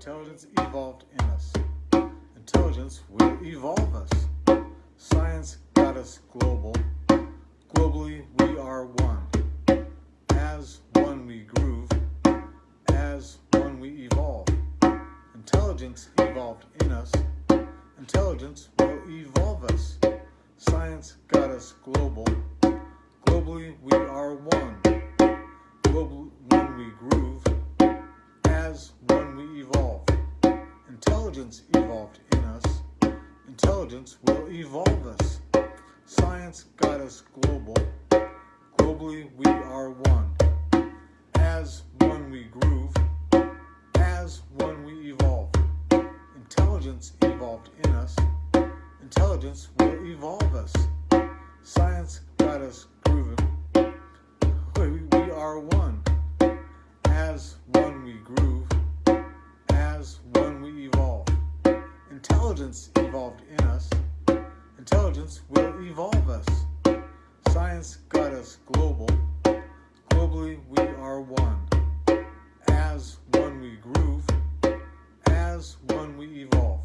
Intelligence evolved in us. Intelligence will evolve us. Science got us global. Globally, we are one. As one we groove. As one we evolve. Intelligence evolved in us. Intelligence will evolve us. Science got us global. Globally, we are one. As one we groove. As one we evolve. Intelligence evolved in us. Intelligence will evolve us. Science got us grooving. We, are one. As one we groove. As one we evolve. Intelligence evolved in us. Intelligence will evolve us. Science got us global. Globally, we are one. As one we groove. As one we evolve.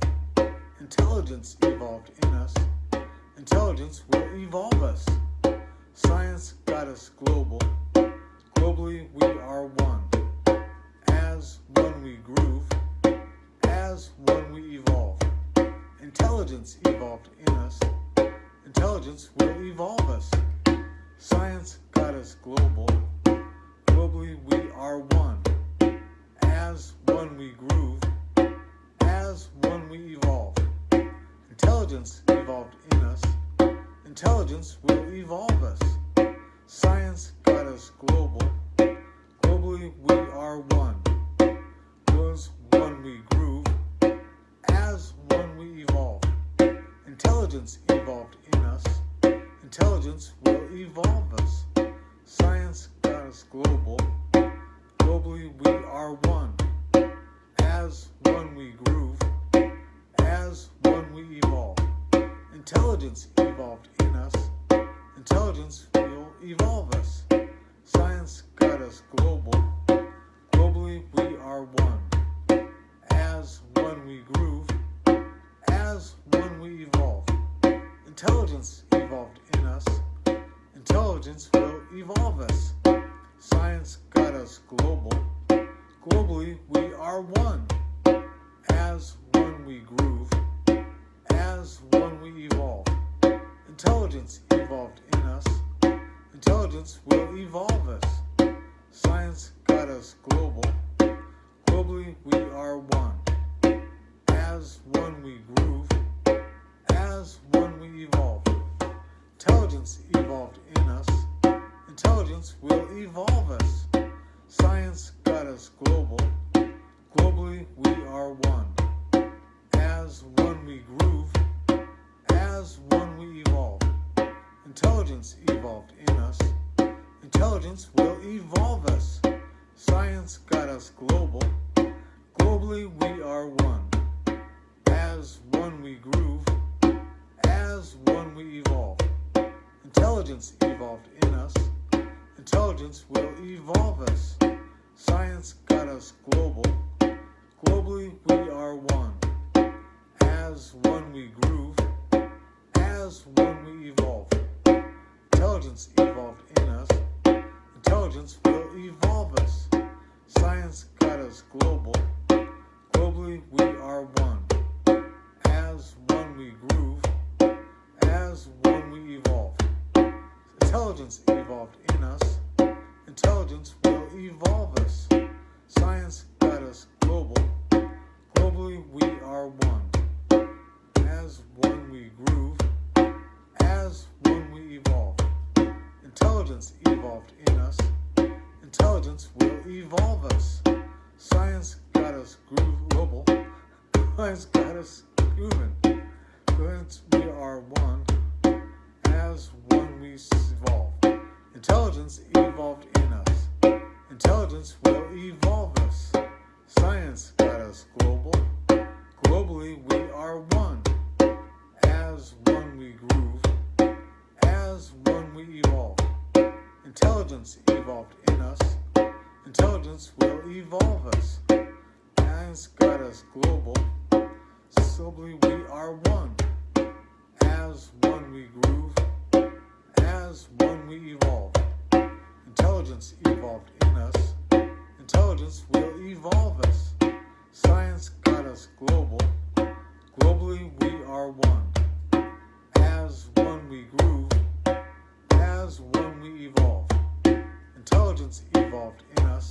Intelligence evolved in us. Intelligence will evolve us. Science got us global. Globally, we are one. As one we groove. As one we evolve. Intelligence evolved in. Intelligence will evolve us. Science got us global. Globally, we are one. As one we groove. As one we evolve. Intelligence evolved in us. Intelligence will evolve us. Science got us global. Globally, we are one. Was one we Intelligence evolved in us. Intelligence will evolve us. Science got us global. Globally, we are one. As one we groove. As one we evolve. Intelligence evolved in us. Intelligence will evolve us. Science got us global. Globally, we are one. As one we groove. As one we evolve. Intelligence evolved in us. Intelligence will evolve us. Science got us global. Globally, we are one. As one we groove. As one we evolve. Intelligence evolved in us. Intelligence will evolve us. Science got us global. Globally, we are one. As one we groove. As one we evolve. Intelligence evolved in us. Intelligence will evolve us. Science got us global. Globally, we are one. As one we groove. As one we evolve. Intelligence evolved in us. Intelligence will evolve us. Science got us global. Globally, we are one. As one we groove. As one we evolve. Intelligence evolved in us. Intelligence will evolve us. Science got us global. Globally, we are one. As one we groove. As one we evolve. Intelligence evolved in us. Intelligence will evolve us. Science got us global. Globally, we are one. As one we groove. As one we evolve. Intelligence evolved in us. Intelligence will evolve us. Science got us global. Globally, we are one. As one we groove. As one we evolve. Intelligence evolved in us. Intelligence will evolve us. Science got us groove global. Science got us grooving. Since we are one. As one we evolve. Intelligence evolved in us. Intelligence will evolve us. Science got us global. Globally, we are one. As one we groove. As one we evolve. Intelligence evolved in us. Intelligence will evolve us. Science got us global. Globally we are one. As one we groove. As one we evolve. Intelligence evolved in us. Intelligence will evolve us. Science got us global. Globally we are one. As one we groove. As one we evolve. Intelligence evolved in us.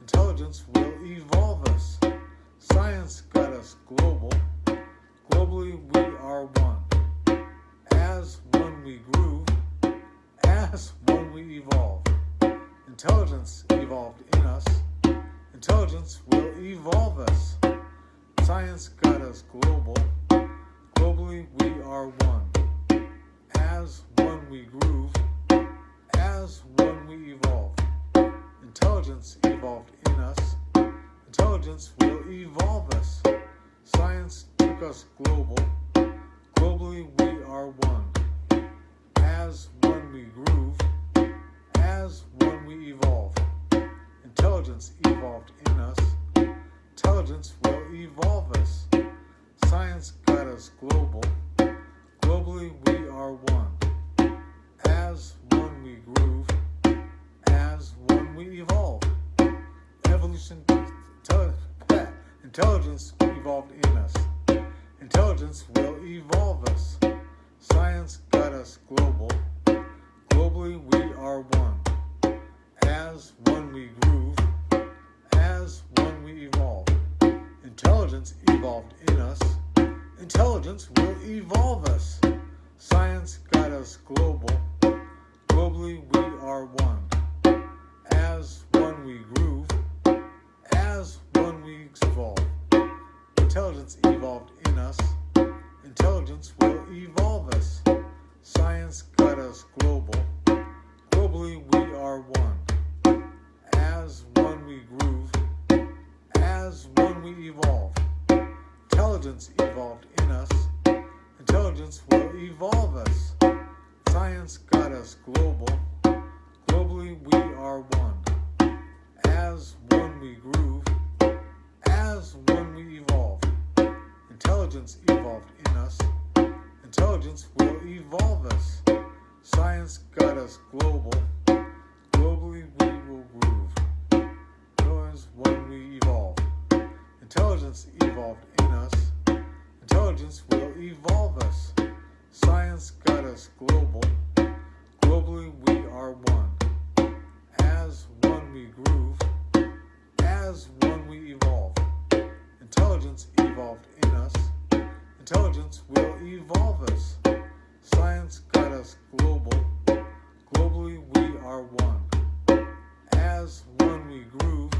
Intelligence will evolve us. Science got us global. Globally we are one. As one we groove. As one we evolve. Intelligence evolved in us. Intelligence will evolve us. Science got us global. Globally we are one. As one we groove. As one we evolve. Intelligence evolved in us. Intelligence will evolve us. Science took us global. Globally we are one. As one we groove. As one we evolve. Intelligence evolved in us. Intelligence will evolve us. Science got us global. Globally we are one. As one we groove. As one we evolve. Evolution, intelligence evolved in us. Intelligence will evolve us. Science got us global. Globally we are one. As one we groove. As one we evolve. Intelligence evolved in us. Intelligence will evolve us. Science got us global. Globally we are one. As one we groove. As one we evolve. Intelligence evolved in us. Intelligence will evolve us. Science got us global. Globally we are one. As one we groove. As one we evolve. Intelligence evolved in us. Intelligence will evolve us. Science got us global. Globally we are one. As one we groove. As one we evolve. Intelligence evolved in us. Intelligence will evolve us. Science got us global. Globally we will groove. As one we evolve. Intelligence evolved in us. Intelligence will evolve us. Science got us global. Globally we are one. As one we groove. As one we evolve. Intelligence evolved in us. Intelligence will evolve us. Science got us global. Globally we are one. As one we groove.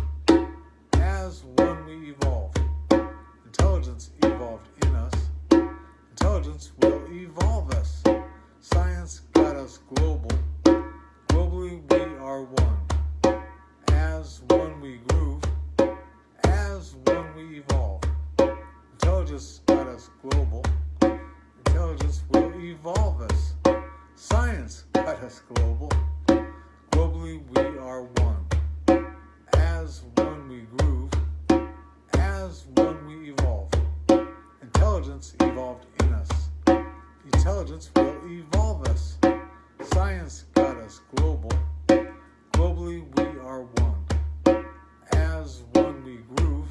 As one we evolve. Intelligence evolved in us. Intelligence will evolve us. Science got us global. Globally we are one. As one we groove. As one we evolve. Intelligence got us global. Intelligence will evolve us. Science got us global. Globally we are one. As one we groove. As one we evolve. Intelligence evolved in us. Intelligence will evolve us. Science got us global. Globally we are one. As one we groove.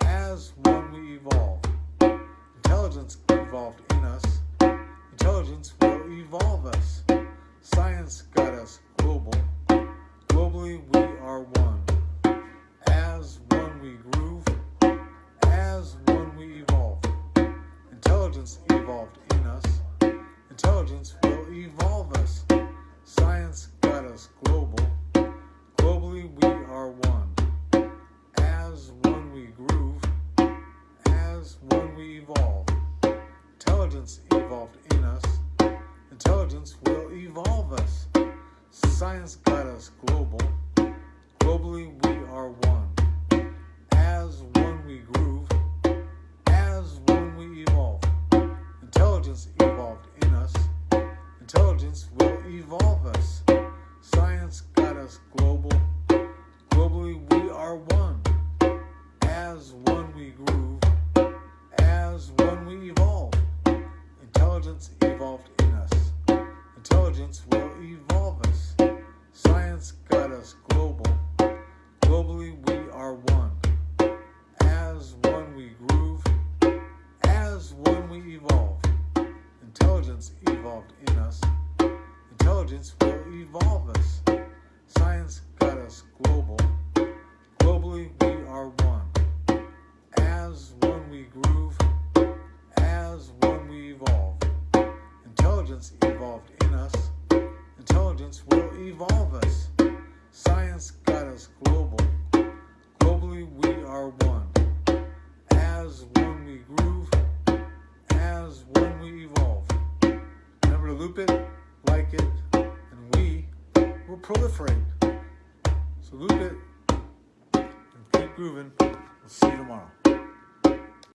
As one evolve. Intelligence evolved in us. Intelligence will evolve us. Science got us global. Globally we are one. As one we groove. As one we evolve. Intelligence evolved in us. Intelligence will evolve us. Science got us global. Globally we are one. As one we evolve. Intelligence evolved in us. Intelligence will evolve us. Science got us global. Globally we are one. As one we groove. As one we evolve. Intelligence evolved in us. Intelligence will evolve us. Science got us global. Globally we are one. As one Intelligence evolved in us. Intelligence will evolve us. Science got us global. Globally we are one. As one we groove, as one we evolve. Intelligence evolved in us. Intelligence will evolve us. Science got us global. Globally we are one. As one we groove, as one we evolve. Intelligence evolved in us. Intelligence will evolve us. Science got us global. Globally we are one. As one we groove, as one we evolve. Remember to loop it, like it, and we will proliferate. So loop it and keep grooving. We'll see you tomorrow.